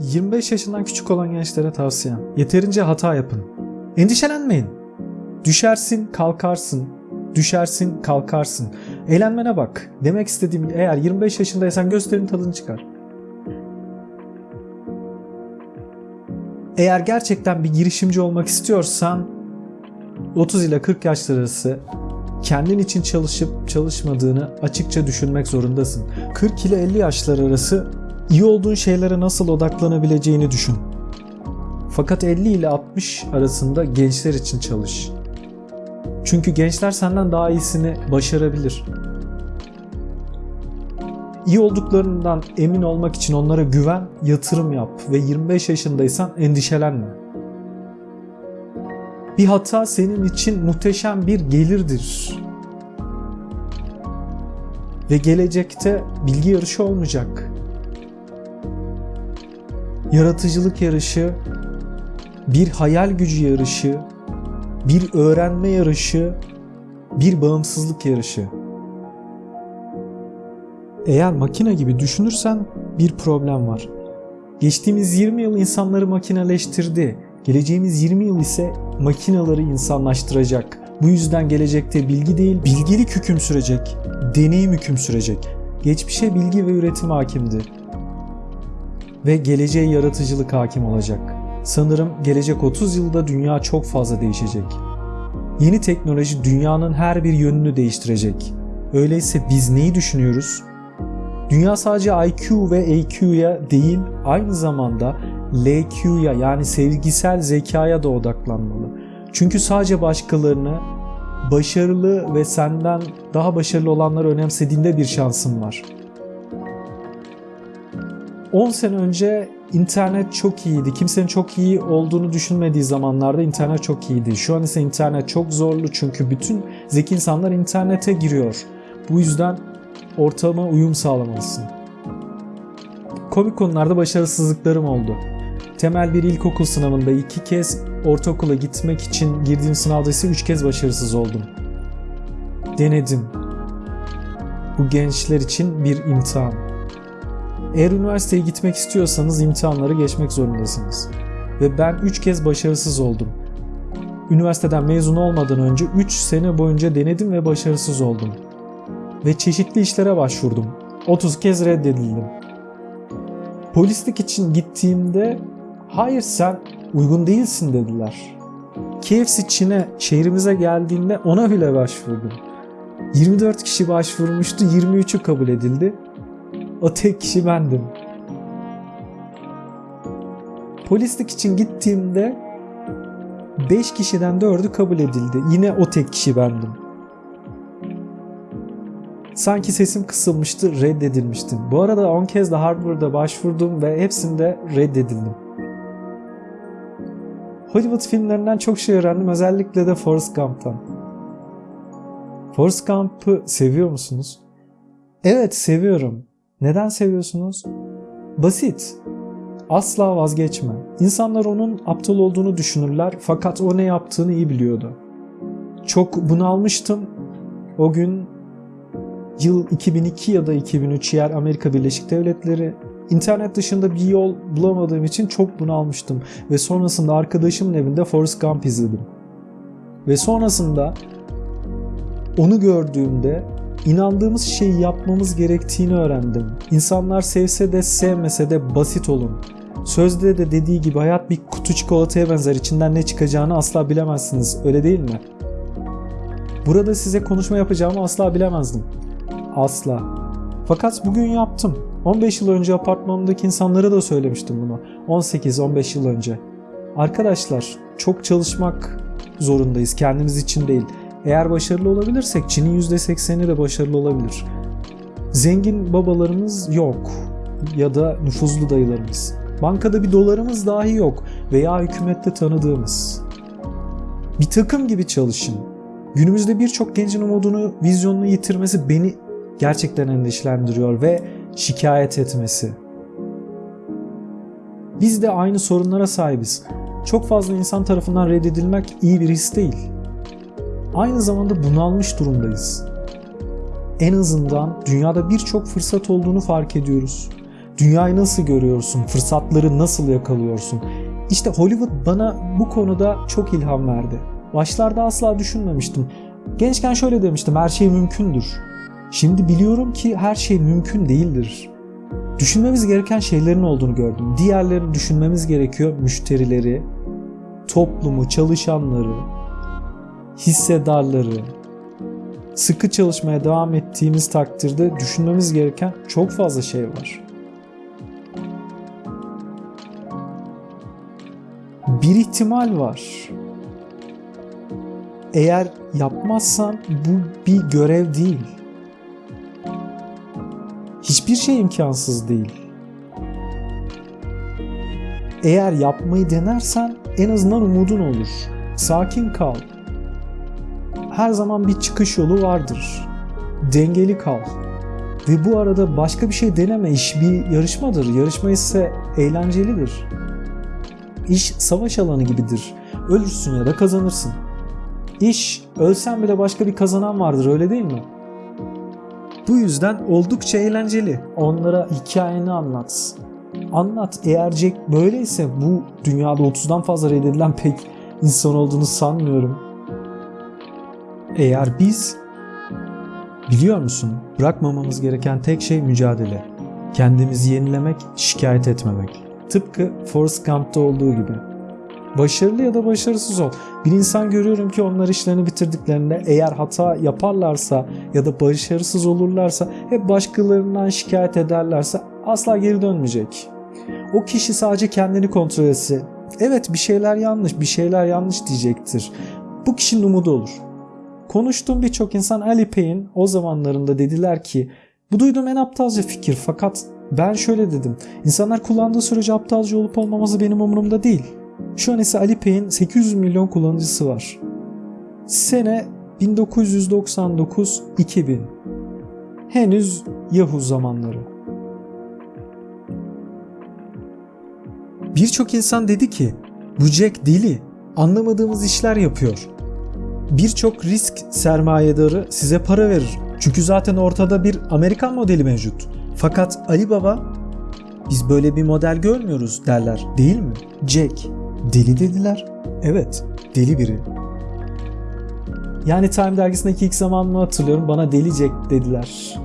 25 yaşından küçük olan gençlere tavsiyem. Yeterince hata yapın. Endişelenmeyin. Düşersin, kalkarsın. Düşersin, kalkarsın. Eğlenmene bak. Demek istediğim eğer 25 yaşındaysan gösterinin tadını çıkar. Eğer gerçekten bir girişimci olmak istiyorsan 30 ile 40 yaşlar arası kendin için çalışıp çalışmadığını açıkça düşünmek zorundasın. 40 ile 50 yaşlar arası iyi olduğun şeylere nasıl odaklanabileceğini düşün. Fakat 50 ile 60 arasında gençler için çalış. Çünkü gençler senden daha iyisini başarabilir. İyi olduklarından emin olmak için onlara güven, yatırım yap ve 25 yaşındaysan endişelenme. Bir hata senin için muhteşem bir gelirdir. Ve gelecekte bilgi yarışı olmayacak. Yaratıcılık yarışı, bir hayal gücü yarışı, bir öğrenme yarışı, bir bağımsızlık yarışı. Eğer makine gibi düşünürsen bir problem var. Geçtiğimiz 20 yıl insanları makineleştirdi. Geleceğimiz 20 yıl ise makinaları insanlaştıracak. Bu yüzden gelecekte bilgi değil, bilgilik hüküm sürecek. Deneyim hüküm sürecek. Geçmişe bilgi ve üretim hakimdi. Ve geleceğe yaratıcılık hakim olacak. Sanırım gelecek 30 yılda dünya çok fazla değişecek. Yeni teknoloji dünyanın her bir yönünü değiştirecek. Öyleyse biz neyi düşünüyoruz? Dünya sadece IQ ve AQ'ya değil, aynı zamanda LQ'ya yani sevgisel zekaya da odaklanmalı. Çünkü sadece başkalarını başarılı ve senden daha başarılı olanları önemsediğinde bir şansın var. 10 sene önce internet çok iyiydi. Kimsenin çok iyi olduğunu düşünmediği zamanlarda internet çok iyiydi. Şu an ise internet çok zorlu çünkü bütün zeki insanlar internete giriyor. Bu yüzden ortama uyum sağlamalısın. Komik konularda başarısızlıklarım oldu. Temel bir ilkokul sınavında iki kez ortaokula gitmek için girdiğim sınavda ise üç kez başarısız oldum. Denedim. Bu gençler için bir imtihan. Eğer üniversiteye gitmek istiyorsanız imtihanları geçmek zorundasınız. Ve ben 3 kez başarısız oldum. Üniversiteden mezun olmadan önce 3 sene boyunca denedim ve başarısız oldum. Ve çeşitli işlere başvurdum. 30 kez reddedildim. Polislik için gittiğimde hayır sen uygun değilsin dediler. KFC Çin'e şehrimize geldiğinde ona bile başvurdum. 24 kişi başvurmuştu, 23'ü kabul edildi. O tek kişi bendim. Polislik için gittiğimde 5 kişiden 4'ü kabul edildi. Yine o tek kişi bendim. Sanki sesim kısılmıştı, reddedilmiştim. Bu arada 10 kez de Harvard'a başvurdum ve hepsinde reddedildim. Hollywood filmlerinden çok şey öğrendim. Özellikle de Forrest Gump'tan. Forrest Gump'ı seviyor musunuz? Evet seviyorum. Neden seviyorsunuz? Basit. Asla vazgeçme. İnsanlar onun aptal olduğunu düşünürler fakat o ne yaptığını iyi biliyordu. Çok bunalmıştım. O gün yıl 2002 ya da 2003 yer Amerika Birleşik Devletleri. İnternet dışında bir yol bulamadığım için çok bunalmıştım ve sonrasında arkadaşımın evinde Forrest Gump izledim. Ve sonrasında onu gördüğümde inandığımız şeyi yapmamız gerektiğini öğrendim. İnsanlar sevse de sevmese de basit olun. Sözde de dediği gibi hayat bir kutu çikolataya benzer. İçinden ne çıkacağını asla bilemezsiniz. Öyle değil mi? Burada size konuşma yapacağımı asla bilemezdim. Asla. Fakat bugün yaptım. 15 yıl önce apartmanımdaki insanlara da söylemiştim bunu. 18-15 yıl önce. Arkadaşlar çok çalışmak zorundayız kendimiz için değil. Eğer başarılı olabilirsek Çin'in %80'i de başarılı olabilir. Zengin babalarımız yok ya da nüfuzlu dayılarımız. Bankada bir dolarımız dahi yok veya hükümette tanıdığımız. Bir takım gibi çalışın. Günümüzde birçok gencin umudunu, vizyonunu yitirmesi beni gerçekten endişelendiriyor ve şikayet etmesi. Biz de aynı sorunlara sahibiz. Çok fazla insan tarafından reddedilmek iyi bir his değil. Aynı zamanda bunalmış durumdayız. En azından dünyada birçok fırsat olduğunu fark ediyoruz. Dünyayı nasıl görüyorsun? Fırsatları nasıl yakalıyorsun? İşte Hollywood bana bu konuda çok ilham verdi. Başlarda asla düşünmemiştim. Gençken şöyle demiştim, her şey mümkündür. Şimdi biliyorum ki her şey mümkün değildir. Düşünmemiz gereken şeylerin olduğunu gördüm. Diğerlerini düşünmemiz gerekiyor. Müşterileri, toplumu, çalışanları, hissedarları. Sıkı çalışmaya devam ettiğimiz takdirde düşünmemiz gereken çok fazla şey var. Bir ihtimal var. Eğer yapmazsan bu bir görev değil. Hiçbir şey imkansız değil. Eğer yapmayı denersen en azından umudun olur. Sakin kal. Her zaman bir çıkış yolu vardır. Dengeli kal. Ve bu arada başka bir şey deneme. İş bir yarışmadır. Yarışma ise eğlencelidir. İş savaş alanı gibidir. Ölürsün ya da kazanırsın. İş ölsen bile başka bir kazanan vardır öyle değil mi? Bu yüzden oldukça eğlenceli. Onlara hikayeni anlat. Anlat. Eğer Jack böyleyse bu dünyada 30'dan fazla reddedilen pek insan olduğunu sanmıyorum. Eğer biz biliyor musun bırakmamamız gereken tek şey mücadele. Kendimizi yenilemek, şikayet etmemek. Tıpkı Forrest Gump'ta olduğu gibi. Başarılı ya da başarısız ol. Bir insan görüyorum ki onlar işlerini bitirdiklerinde eğer hata yaparlarsa ya da başarısız olurlarsa hep başkalarından şikayet ederlerse asla geri dönmeyecek. O kişi sadece kendini kontrol etse evet bir şeyler yanlış bir şeyler yanlış diyecektir. Bu kişinin umudu olur. Konuştuğum birçok insan Alipay'in o zamanlarında dediler ki bu duyduğum en aptalca fikir fakat ben şöyle dedim. İnsanlar kullandığı sürece aptalca olup olmaması benim umurumda değil. Şu an ise Alipay'in 800 milyon kullanıcısı var. Sene 1999-2000. Henüz Yahoo zamanları. Birçok insan dedi ki bu Jack deli, anlamadığımız işler yapıyor. Birçok risk sermayedarı size para verir. Çünkü zaten ortada bir Amerikan modeli mevcut. Fakat Ali Baba biz böyle bir model görmüyoruz derler değil mi? Jack deli dediler. Evet deli biri. Yani Time dergisindeki ilk zamanımı hatırlıyorum bana deli Jack dediler.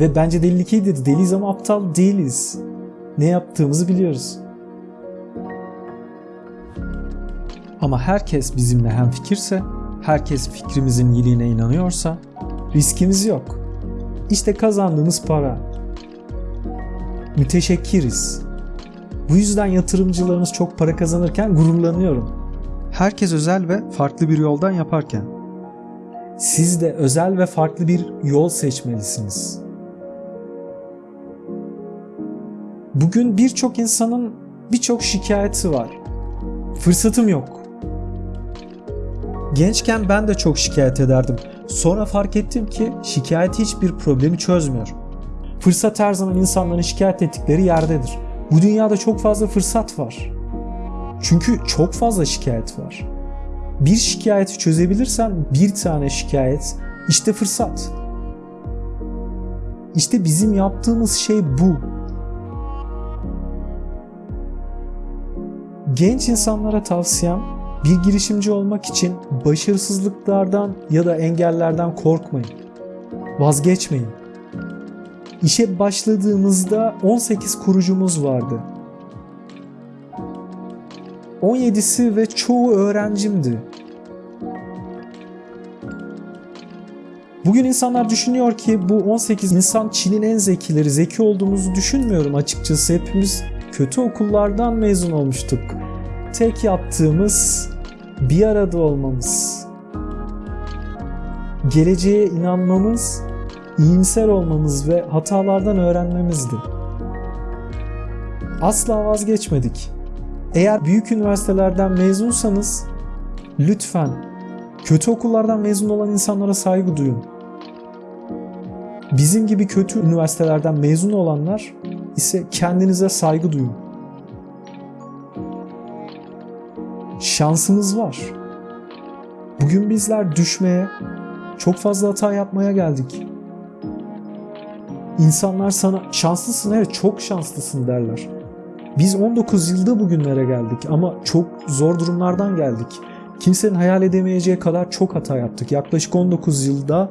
Ve bence delilik iyi dedi. Deliyiz ama aptal değiliz. Ne yaptığımızı biliyoruz. Ama herkes bizimle hem fikirse, herkes fikrimizin iyiliğine inanıyorsa riskimiz yok. İşte kazandığımız para. Müteşekkiriz. Bu yüzden yatırımcılarımız çok para kazanırken gururlanıyorum. Herkes özel ve farklı bir yoldan yaparken. Siz de özel ve farklı bir yol seçmelisiniz. Bugün birçok insanın birçok şikayeti var. Fırsatım yok. Gençken ben de çok şikayet ederdim. Sonra fark ettim ki şikayet hiçbir problemi çözmüyor. Fırsat her zaman insanların şikayet ettikleri yerdedir. Bu dünyada çok fazla fırsat var. Çünkü çok fazla şikayet var. Bir şikayeti çözebilirsen bir tane şikayet işte fırsat. İşte bizim yaptığımız şey bu. Genç insanlara tavsiyem bir girişimci olmak için başarısızlıklardan ya da engellerden korkmayın. Vazgeçmeyin. İşe başladığımızda 18 kurucumuz vardı. 17'si ve çoğu öğrencimdi. Bugün insanlar düşünüyor ki bu 18 insan Çin'in en zekileri, zeki olduğumuzu düşünmüyorum açıkçası. Hepimiz kötü okullardan mezun olmuştuk. Tek yaptığımız bir arada olmamız. Geleceğe inanmamız iyimser olmamız ve hatalardan öğrenmemizdi. Asla vazgeçmedik. Eğer büyük üniversitelerden mezunsanız lütfen kötü okullardan mezun olan insanlara saygı duyun. Bizim gibi kötü üniversitelerden mezun olanlar ise kendinize saygı duyun. Şansımız var. Bugün bizler düşmeye, çok fazla hata yapmaya geldik. İnsanlar sana şanslısın evet çok şanslısın derler. Biz 19 yılda bugünlere geldik ama çok zor durumlardan geldik. Kimsenin hayal edemeyeceği kadar çok hata yaptık. Yaklaşık 19 yılda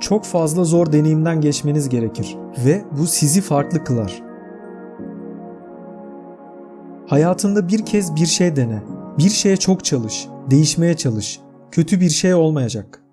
çok fazla zor deneyimden geçmeniz gerekir ve bu sizi farklı kılar. Hayatında bir kez bir şey dene. Bir şeye çok çalış. Değişmeye çalış. Kötü bir şey olmayacak.